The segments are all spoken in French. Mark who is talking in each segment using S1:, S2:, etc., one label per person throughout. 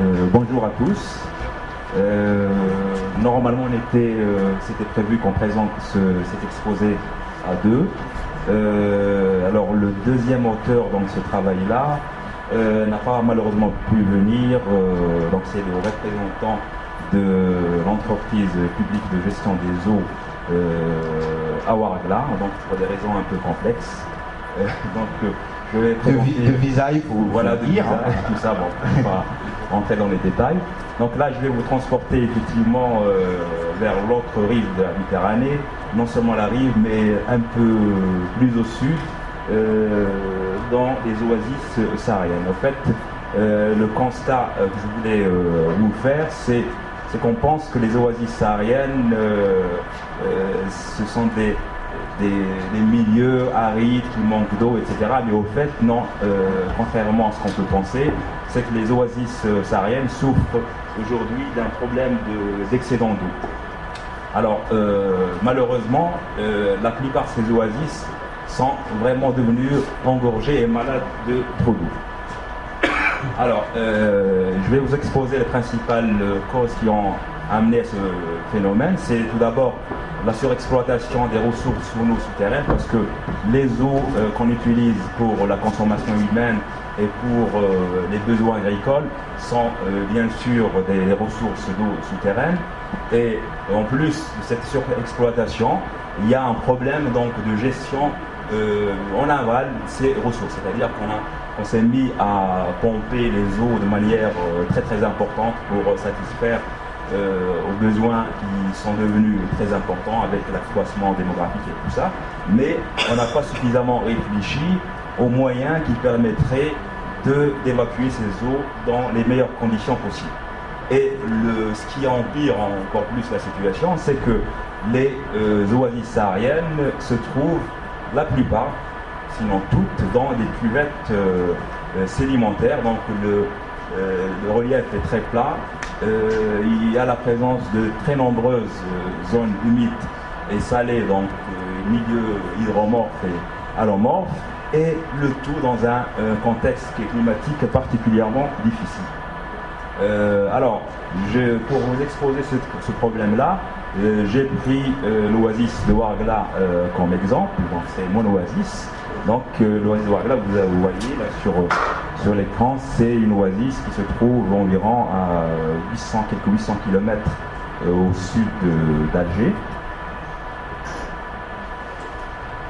S1: Euh, bonjour à tous. Euh, normalement, euh, c'était prévu qu'on présente cet exposé à deux. alors, le deuxième auteur dans ce travail-là n'a pas malheureusement pu venir. donc, c'est le représentant de l'entreprise publique de gestion des eaux à Waragla, donc pour des raisons un peu complexes.
S2: je vais de, faut,
S1: voilà, de dire. Tout ça, bon, on va rentrer dans les détails. Donc là, je vais vous transporter effectivement euh, vers l'autre rive de la Méditerranée, non seulement la rive, mais un peu plus au sud, euh, dans les oasis sahariennes. En fait, euh, le constat que je voulais vous faire, c'est qu'on pense que les oasis sahariennes, ce sont des, des, milieux arides qui manquent d'eau, etc. Mais au fait, non, euh, contrairement à ce qu'on peut penser, c'est que les oasis euh, sahariennes souffrent aujourd'hui d'un problème d'excédent d'eau. Alors, euh, malheureusement, la plupart de ces oasis sont vraiment devenus engorgés et malades de trop d'eau. Alors, je vais vous exposer les principales causes qui ont amené ce phénomène. C'est tout d'abord la surexploitation des ressources sous nos souterraines parce que les eaux euh, qu'on utilise pour la consommation humaine et pour euh, les besoins agricoles sont euh, bien sûr des ressources d'eau souterraines. Et en plus de cette surexploitation il y a un problème donc de gestion en aval de ces ressources. C'est-à-dire qu'on s'est mis à pomper les eaux de manière très très importante pour satisfaire aux besoins qui sont devenus très importants avec l'accroissement démographique et tout ça, mais on n'a pas suffisamment réfléchi aux moyens qui permettraient d'évacuer ces eaux dans les meilleures conditions possibles. Et ce qui empire encore plus la situation, c'est que les euh, oasis sahariennes se trouvent, la plupart, sinon toutes, dans des cuvettes euh, sédimentaires. Donc le relief est très plat euh, il y a la présence de très nombreuses euh, zones humides et salées, donc euh, milieux hydromorphes et allomorphes, et le tout dans un contexte climatique particulièrement difficile. alors, pour vous exposer ce, problème-là, j'ai pris l'oasis de Wargla comme exemple, c'est mon oasis. Donc l'oasis de Wargla, vous, vous voyez là sur sur l'écran, c'est une oasis qui se trouve environ à 800, quelques 800 km euh, au sud d'Alger.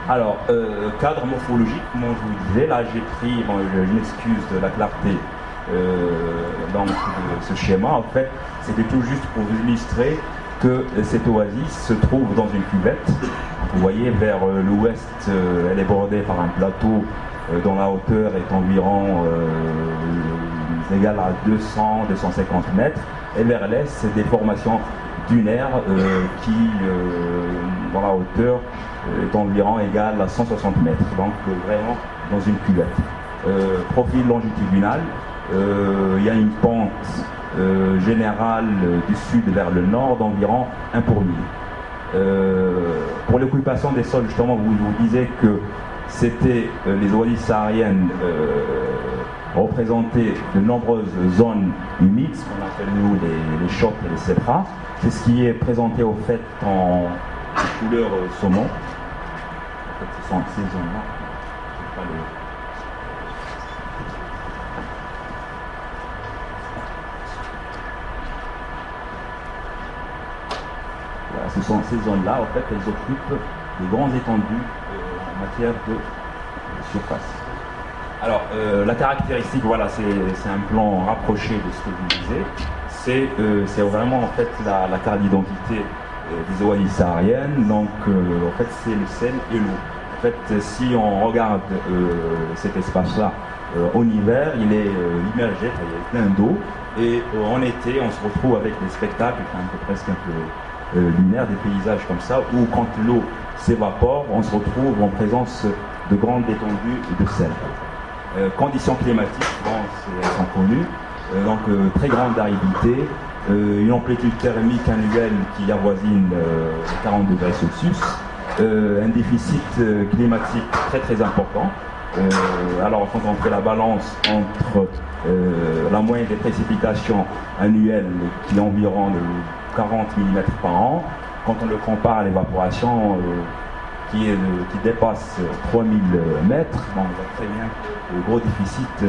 S1: Alors, euh, cadre morphologique, comme je vous disais, là j'ai pris, bon, une excuse de la clarté euh, dans ce schéma, en fait, c'était tout juste pour vous illustrer que cette oasis se trouve dans une cuvette. Vous voyez, vers l'ouest, elle est bordée par un plateau dont la hauteur est environ euh, égale à 200-250 mètres, et vers l'est, c'est des formations dunaires euh, qui, dont la hauteur est environ égale à 160 mètres, donc vraiment dans une cuvette. profil longitudinal, il y a une pente générale du sud vers le nord d'environ 1 pour mille. pour l'occupation des sols, justement, vous vous disiez que c'était euh, les oasis sahariennes euh, représentaient de nombreuses zones humides, ce qu'on appelle nous les, chocs et les cépras. C'est ce qui est présenté au fait en couleur euh, saumon. En fait, ce sont ces zones-là. Ce sont ces zones-là, en fait, elles occupent de grands étendues matière de surface. Alors, euh, la caractéristique, voilà, c'est un plan rapproché de ce que vous disiez. Euh, c'est vraiment en fait la, carte d'identité euh, des oasis sahariennes. Donc, en fait, c'est le sel et l'eau. En fait, si on regarde cet espace-là en hiver, il est immergé, il y a plein d'eau. Et en été, on se retrouve avec des spectacles, un peu presque un peu lunaires, des paysages comme ça, où quand l'eau s'évapore, on se retrouve en présence de grandes étendues de sel. Euh, conditions climatiques, elles sont connues, euh, donc euh, très grande aridité, une amplitude thermique annuelle qui avoisine 40 degrés Celsius, un déficit climatique très très important. alors quand on fait la balance entre la moyenne des précipitations annuelles qui est environ de 40 mm par an. Quand on le compare à l'évaporation qui, qui dépasse 3000 mètres, on voit très bien le gros déficit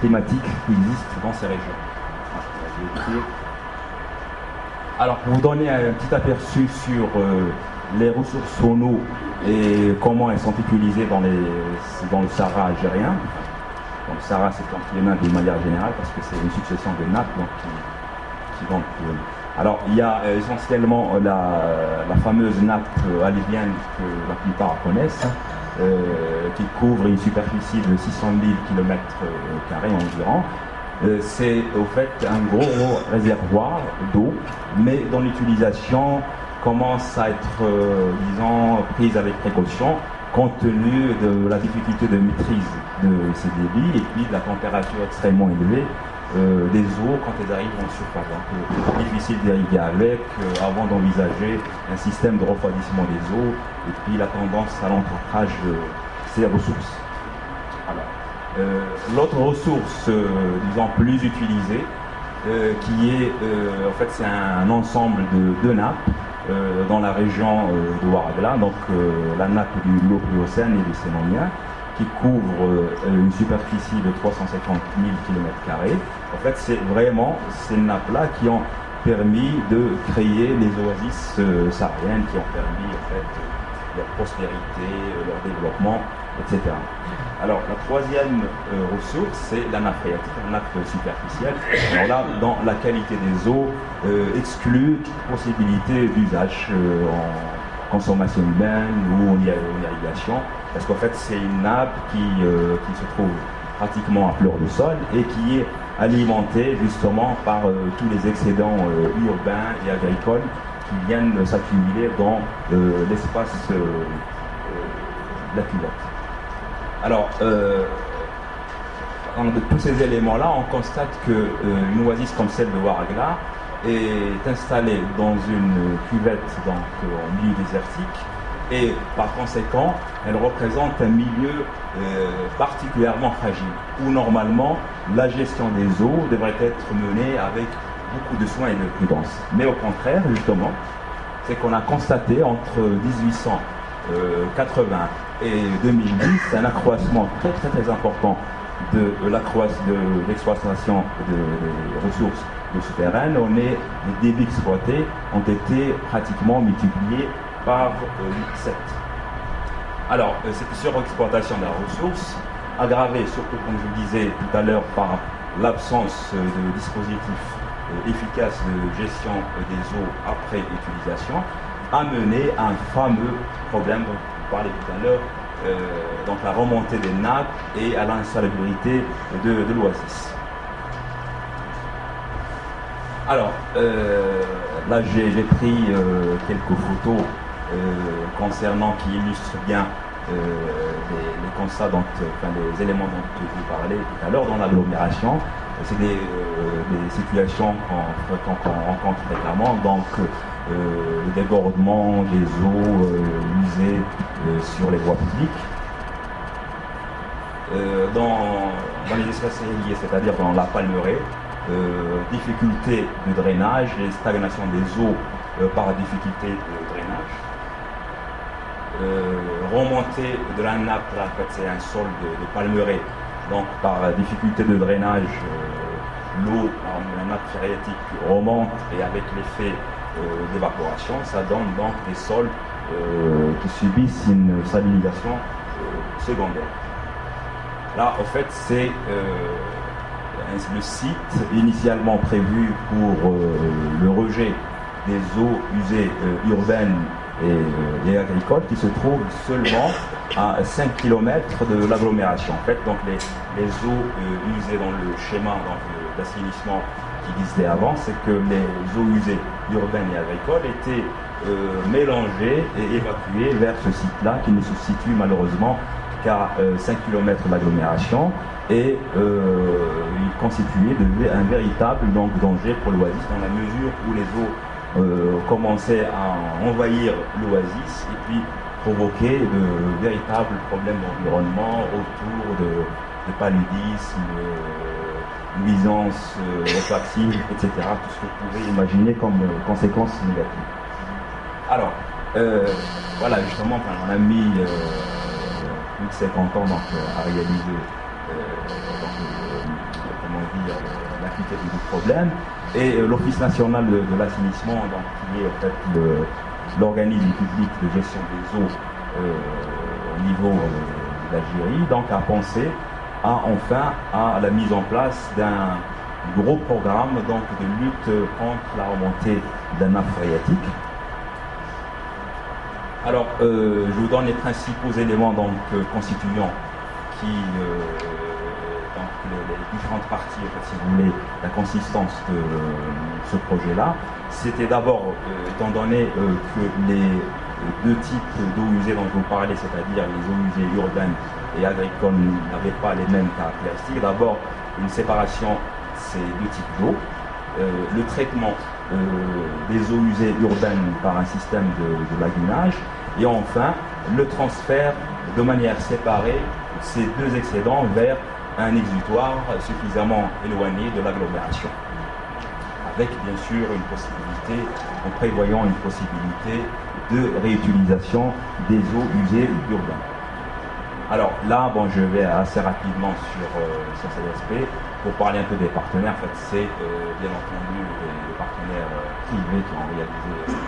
S1: climatique qui existe dans ces régions. Alors, pour vous donner un petit aperçu sur les ressources en eau et comment elles sont utilisées dans, le Sahara algérien. Donc, le Sahara, c'est continent de manière générale parce que c'est une succession de nappes donc, qui, qui alors, il y a euh, essentiellement la, la, fameuse nappe alévienne que la plupart connaissent, euh, qui couvre une superficie de 600 000 km environ. Euh, c'est au fait un gros réservoir d'eau, mais dont l'utilisation commence à être, euh, disons, prise avec précaution compte tenu de la difficulté de maîtrise de ces débits et puis de la température extrêmement élevée euh, des eaux quand elles arrivent en surface. Donc, euh, difficile d'irriguer avec avant d'envisager un système de refroidissement des eaux et puis la tendance à l'encraquage de ces ressources. L'autre ressource, disons, plus utilisée, qui est, en fait, c'est un, ensemble de, de nappes euh, dans la région euh, de Waragla, donc euh, la nappe du lot Pliocène et du Sénonien, qui couvre une superficie de 350 000 km. En fait, c'est vraiment ces nappes-là qui ont permis de créer les oasis sahariennes, qui ont permis en fait, leur prospérité, leur développement, etc. Alors la troisième euh, ressource, c'est la nappe phréatique, la nappe superficielle. Alors là, dans la qualité des eaux, euh, exclut toute possibilité d'usage euh, en consommation humaine ou en irrigation, parce qu'en fait c'est une nappe qui, qui, se trouve pratiquement à fleur de sol et qui est alimentée justement par tous les excédents urbains et agricoles qui viennent s'accumuler dans l'espace de la culotte. Alors, euh, de tous ces éléments-là, on constate qu'une euh, oasis comme celle de Waragla est installée dans une cuvette donc, en milieu désertique et par conséquent, elle représente un milieu euh, particulièrement fragile où normalement la gestion des eaux devrait être menée avec beaucoup de soins et de prudence. Mais au contraire, justement, c'est qu'on a constaté entre 1880 et 2010, un accroissement très très très important de, l'exploitation des ressources de souterraines. On est, les débits exploités ont été pratiquement multipliés par 7. Euh, Alors, euh, cette surexploitation des ressources, aggravée surtout, comme je le disais tout à l'heure, par l'absence de dispositifs euh, efficaces de gestion des eaux après utilisation, a mené à un fameux problème parlait tout à l'heure, euh, donc la remontée des nappes et à l'insalubrité de, l'oasis. Alors, euh, là j'ai pris euh, quelques photos concernant qui illustrent bien les, constats, donc, enfin, les éléments dont vous parlais tout à l'heure dans l'agglomération. C'est des, situations qu'on rencontre fréquemment. Donc, euh, le débordement des eaux euh, usées euh, sur les voies publiques. Dans, les espaces irrigués, c'est-à-dire dans la palmeraie, difficulté de drainage et stagnation des eaux par difficulté de drainage. remontée de la nappe, là, en fait, c'est un sol de, de, donc par difficulté de drainage, l'eau, la nappe phréatique remonte et avec l'effet euh, d'évaporation, ça donne donc des sols euh, qui subissent une salinisation euh, secondaire. Là, en fait, c'est le site initialement prévu pour le rejet des eaux usées urbaines et, agricoles qui se trouve seulement à 5 km de l'agglomération. En fait, donc les, eaux usées dans le schéma d'assainissement qui existait avant, c'est que les eaux usées urbaines et agricoles étaient euh, mélangées et évacuées vers ce site-là qui ne se situe malheureusement qu'à 5 km de l'agglomération et euh, il constituait un véritable danger pour l'oasis dans la mesure où les eaux euh, commençaient à envahir l'oasis et puis provoquer de véritables problèmes d'environnement autour de, paludisme, nuisances olfactives, etc. Tout ce que vous pouvez imaginer comme conséquences négatives. Alors, voilà, justement, on a mis plus de 50 ans donc, à réaliser dire, du problème. Et l'Office national de, l'assainissement, qui est en fait l'organisme public de gestion des eaux au niveau d'Algérie, donc a pensé à enfin à la mise en place d'un gros programme donc, de lutte contre la remontée d'un nappe phréatique. Alors, euh, je vous donne les principaux éléments donc, euh, constituants qui, euh, différentes parties, si vous voulez, la consistance de ce projet-là. C'était d'abord, étant donné que les deux types d'eau usées dont je vous parlais, c'est-à-dire les eaux usées urbaines et agricoles, n'avaient pas les mêmes caractéristiques. D'abord, une séparation ces deux types d'eau. Euh, le traitement euh, des eaux usées urbaines par un système de, lagunage. Et enfin, le transfert de manière séparée ces deux excédents vers un exutoire suffisamment éloigné de l'agglomération avec bien sûr une possibilité, en prévoyant une possibilité de réutilisation des eaux usées urbaines. Alors là, bon, je vais assez rapidement sur, euh, sur cet aspect pour parler un peu des partenaires. En fait, c'est euh, bien entendu les, partenaires euh, privés qui ont réalisé.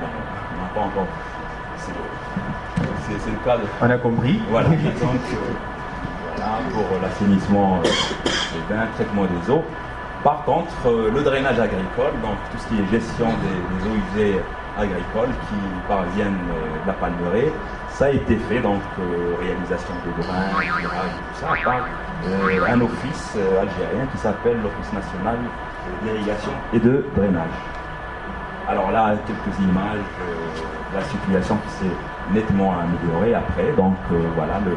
S1: Bon, on n'a pas encore. C'est le cas de.
S2: On a compris.
S1: Voilà. Donc, voilà pour l'assainissement des bains, traitement des eaux. Par contre, euh, le drainage agricole, donc tout ce qui est gestion des, eaux usées agricoles qui parviennent euh, de la palmeraie, ça a été fait, donc euh, réalisation de drains, tout ça, par un office algérien qui s'appelle l'Office national d'irrigation et de drainage. Alors là, quelques images de la situation qui s'est nettement améliorée après. Donc voilà, le,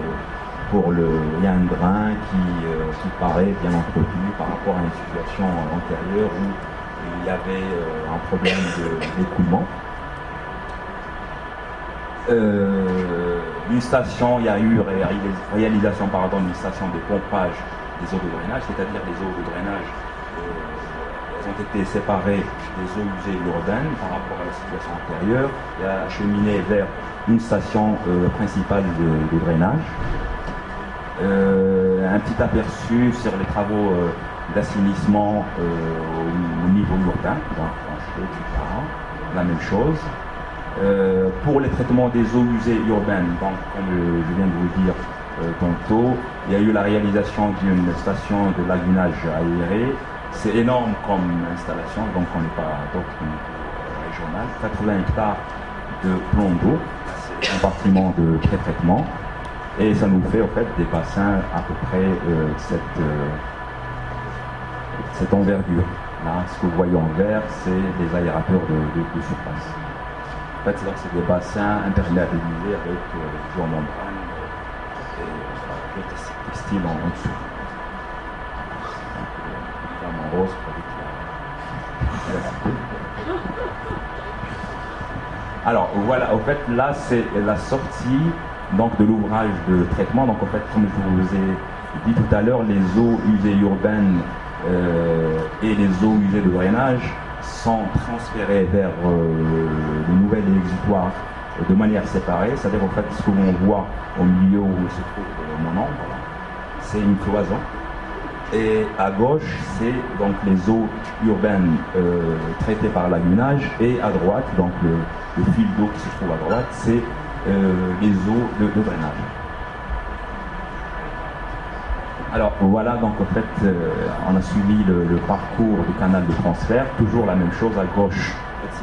S1: pour le, y a un drain euh, qui, paraît bien entretenu par rapport à une situation antérieure où il y avait euh, un problème d'écoulement. Euh, une station, il y a eu réalisation d'une station de pompage des eaux de drainage, c'est-à-dire les eaux de drainage, elles ont été séparées des eaux usées urbaines par rapport à la situation antérieure et acheminées vers une station principale de drainage. Euh, un petit aperçu sur les travaux euh, d'assainissement euh, au, niveau urbain, La même chose. pour les traitements des eaux usées urbaines, donc, comme je viens de vous dire tantôt, il y a eu la réalisation d'une station de lagunage aéré. C'est énorme comme installation, donc on n'est pas doctrine régionale. 80 hectares de plomb d'eau, compartiment de pré-traitement. Et ça nous fait en fait des bassins à peu près euh, cette, euh, cette envergure. Là, ce que vous voyez en vert, c'est des aérateurs de, surface. En fait, c'est des bassins imperméabilisés avec euh, plusieurs membranes et euh, textile en, en dessous. En rose Alors voilà, en fait là c'est la sortie donc de l'ouvrage de traitement. Donc en fait, comme je vous ai dit tout à l'heure, les eaux usées urbaines euh, et les eaux usées de drainage sont transférées vers euh, le nouvel exutoire de manière séparée. C'est-à-dire en fait ce que l'on voit au milieu où se trouve mon ombre, c'est une cloison. Et à gauche, c'est donc les eaux urbaines euh, traitées par lagunage. Et à droite, donc le fil d'eau qui se trouve à droite, c'est euh, les eaux de, drainage. Alors voilà, donc en fait, euh, on a suivi le, parcours du canal de transfert, toujours la même chose à gauche.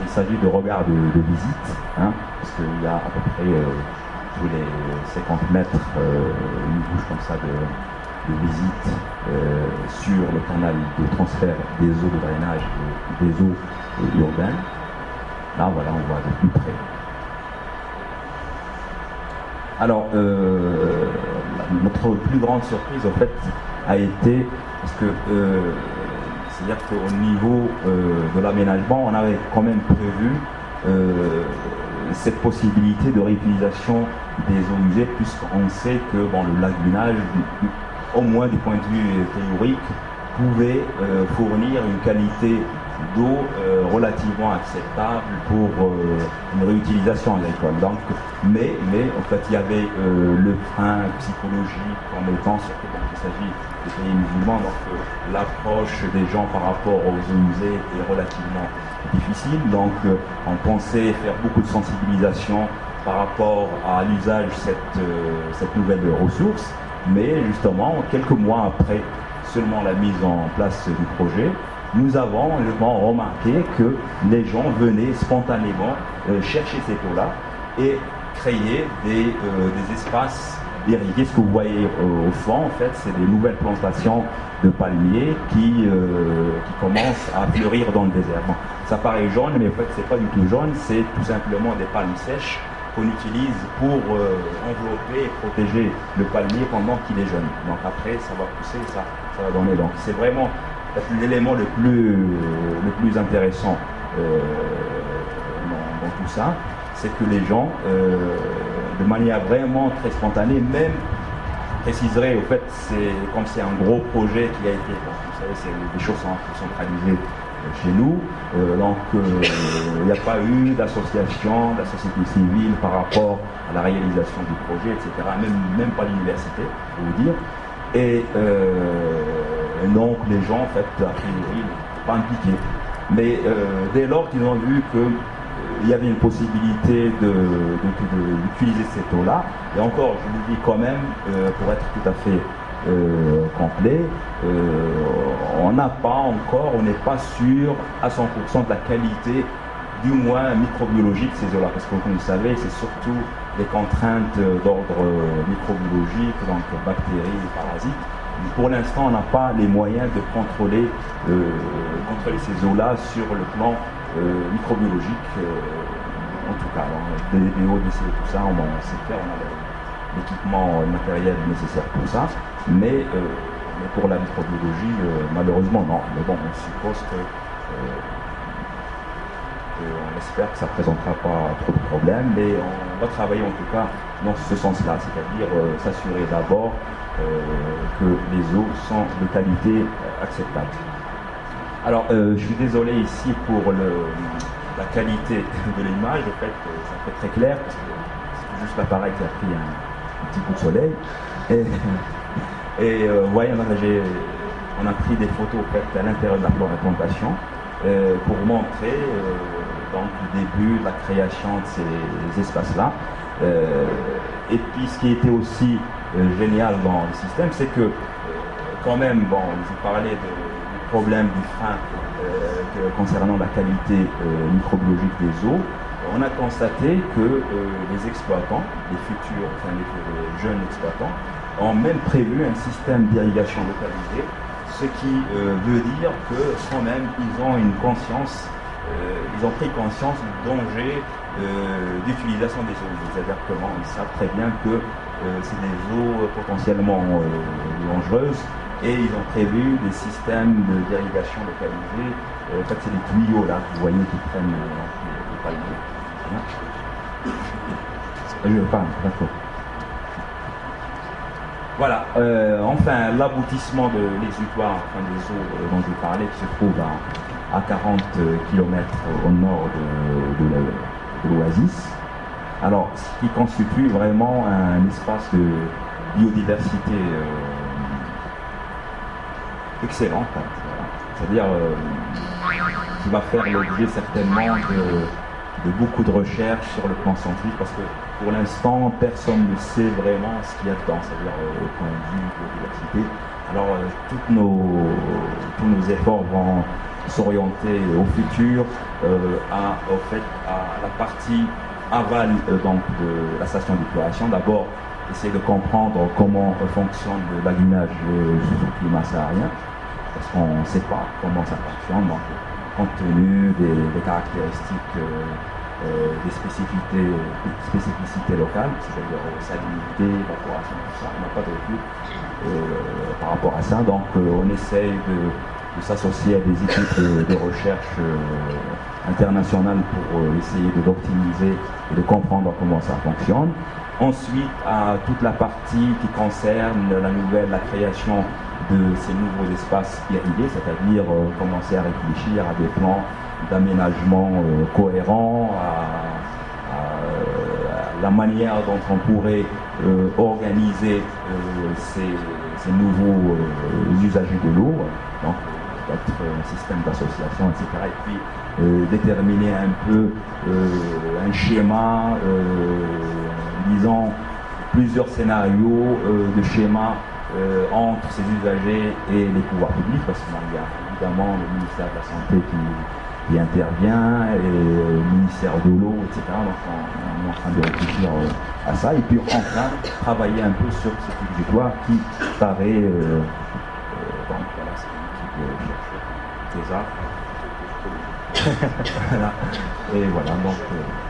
S1: il s'agit de regard de, visite, hein, parce qu'il y a à peu près euh, tous les 50 mètres une bouche comme ça de, visite sur le canal de transfert des eaux de drainage des eaux urbaines. Là, voilà, on voit de plus près. Alors, euh, notre plus grande surprise, en fait, a été parce que, euh, c'est-à-dire qu'au niveau euh, de l'aménagement, on avait quand même prévu cette possibilité de réutilisation des usées, puisqu'on sait que bon, le lagunage, au moins du point de vue théorique, pouvait fournir une qualité d'eau relativement acceptable pour une réutilisation agricole. Donc, mais, mais en fait, il y avait le frein psychologique en étant, surtout quand il s'agit des pays musulmans, donc l'approche des gens par rapport aux musées est relativement difficile. Donc, on pensait faire beaucoup de sensibilisation par rapport à l'usage de cette, euh, cette nouvelle ressource. Mais justement, quelques mois après seulement la mise en place du projet, nous avons remarqué que les gens venaient spontanément euh, chercher cette eau-là et créer des, euh, des espaces irrigués. Ce que vous voyez au fond, en fait, c'est des nouvelles plantations de palmiers qui, qui commencent à fleurir dans le désert. ça paraît jaune, mais en fait, c'est pas du tout jaune, c'est tout simplement des palmes sèches qu'on utilise pour euh, envelopper et protéger le palmier pendant qu'il est jeune. Donc après, ça va pousser, ça, ça va donner. Donc c'est vraiment l'élément le plus, le plus intéressant euh, dans, tout ça, c'est que les gens, euh, de manière vraiment très spontanée, même préciserait, au fait, c'est comme c'est un gros projet qui a été, vous savez, c'est des choses centralisées chez nous. Euh, donc il n'y a pas eu d'association, de société civile par rapport à la réalisation du projet, etc. Même, pas l'université, je vous dire. Et, donc les gens, en fait, a priori, pas impliqués. Mais dès lors qu'ils ont vu qu'il y avait une possibilité d'utiliser cette eau-là, et encore, je vous dis quand même, pour être tout à fait euh, complet, euh, on n'a pas encore, on n'est pas sûr à 100% de la qualité du moins microbiologique de ces eaux-là, parce que comme vous savez, c'est surtout des contraintes d'ordre microbiologique, donc bactéries parasites. pour l'instant, on n'a pas les moyens de contrôler, euh, ces eaux-là sur le plan microbiologique, en tout cas. des, des tout ça, on, sait faire, on a l'équipement matériel nécessaire pour ça. Mais, euh, pour la microbiologie, euh, malheureusement, non. Mais bon, on suppose que. Euh, on espère que ça ne présentera pas trop de problèmes, mais on va travailler en tout cas dans ce sens-là, c'est-à-dire s'assurer d'abord que les eaux sont de qualité acceptable. Alors, je suis désolé ici pour la qualité de l'image, en fait, ça fait très clair, parce que c'est juste l'appareil qui a pris un, petit coup de soleil. Et euh, voyez, on a pris des photos à l'intérieur de la plantation euh, pour montrer euh, donc, le début la création de ces espaces-là. et puis ce qui était aussi génial dans le système, c'est que quand même, bon, vous parlez du problème du frein concernant la qualité microbiologique des eaux. On a constaté que les exploitants, les futurs, enfin les jeunes exploitants, ont même prévu un système d'irrigation localisé, ce qui euh, veut dire que quand même ils ont une conscience, euh, ils ont pris conscience du danger euh, d'utilisation des eaux. C'est-à-dire ils savent très bien que c'est des eaux potentiellement dangereuses et ils ont prévu des systèmes d'irrigation localisés. en fait, c'est des tuyaux là, vous voyez, qui prennent les palmiers. Je parle, d'accord. Voilà, euh, enfin l'aboutissement de l'exutoire, des eaux euh, dont je parlais, qui se trouve à, 40 km au nord de, l'oasis. Alors, ce qui constitue vraiment un espace de biodiversité euh, excellent, c'est-à-dire qui va faire l'objet certainement de beaucoup de recherches sur le plan scientifique parce que pour l'instant, personne ne sait vraiment ce qu'il y a dedans, c'est-à-dire euh, au point de vue de biodiversité. Alors, euh, tous nos efforts vont s'orienter au futur euh, à, fait, à la partie aval donc, de la station d'épuration. D'abord, essayer de comprendre comment fonctionne le lagunage sous climat saharien, parce qu'on ne sait pas comment ça fonctionne. Donc, compte tenu des, caractéristiques, euh, euh, des spécificités, spécificités locales, c'est-à-dire euh, salinité, évaporation, tout ça. On n'a pas de recul par rapport à ça. Donc on essaye de, s'associer à des équipes de, recherche internationales pour essayer d'optimiser et de comprendre comment ça fonctionne. Ensuite, à toute la partie qui concerne la nouvelle, la création de ces nouveaux espaces irrigués, c'est-à-dire commencer à réfléchir à des plans d'aménagement cohérents, à, la manière dont on pourrait organiser ces, nouveaux usagers de l'eau, peut-être un système d'association, etc. Et puis euh, déterminer un peu euh, un schéma, euh, disons plusieurs scénarios de schéma entre ces usagers et les pouvoirs publics, parce qu'il y a évidemment le ministère de la Santé qui, intervient, et le ministère de l'eau, etc. Donc on, est en train de réfléchir à ça, et puis enfin travailler un peu sur ce territoire qui paraît, donc voilà, arts. Et voilà, donc. Euh,